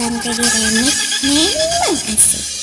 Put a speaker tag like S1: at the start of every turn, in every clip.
S1: Bang Teddy Remix Memang asik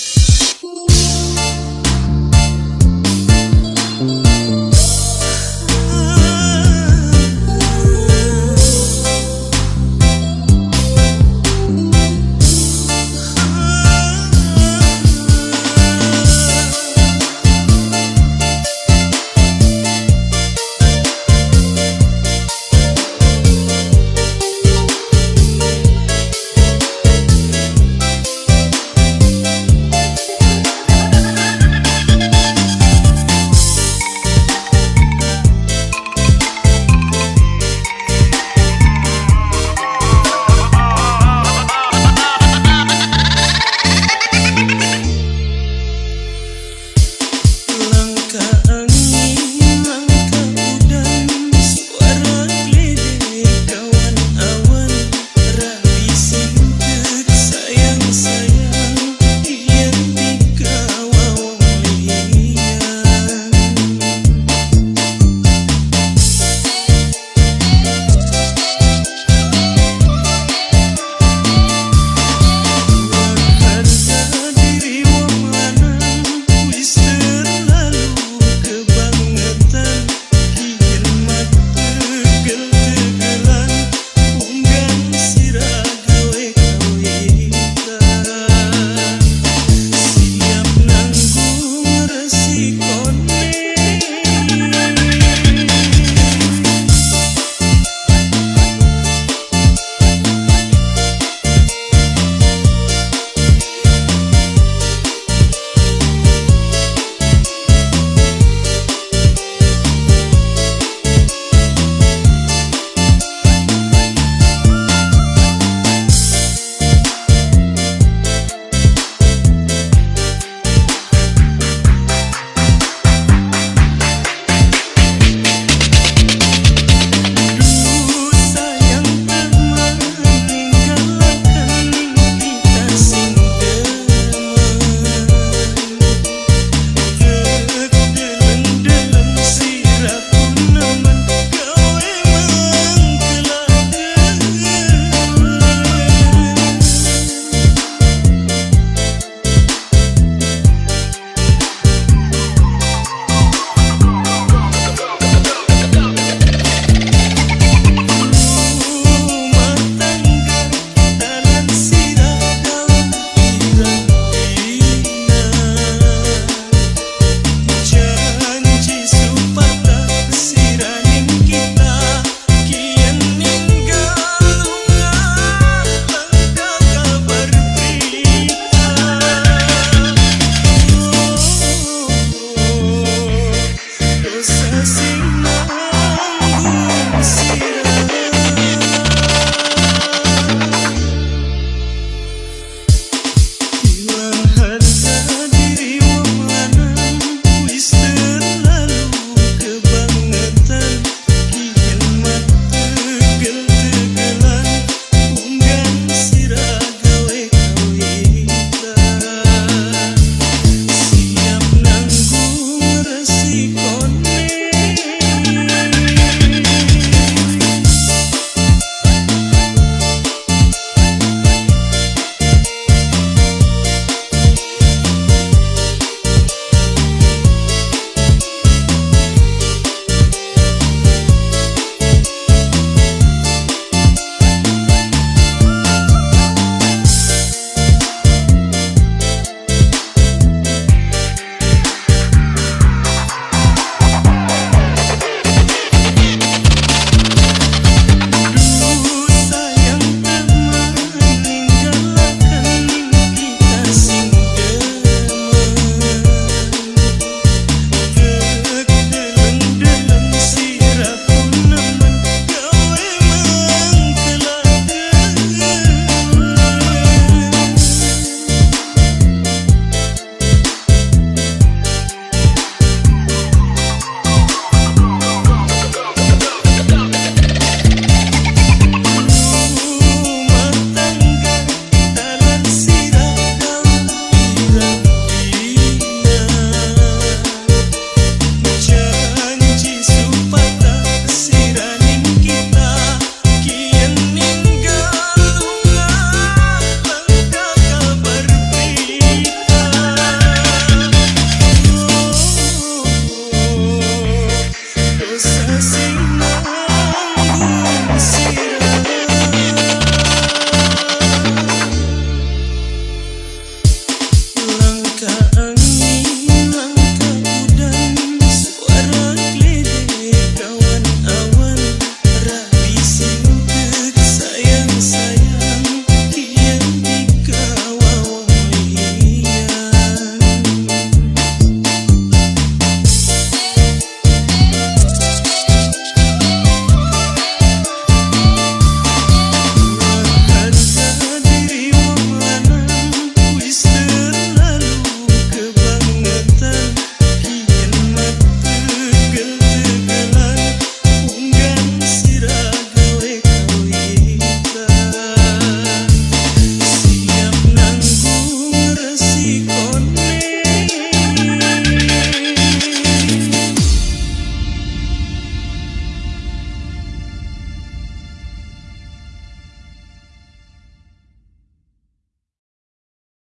S1: the sea.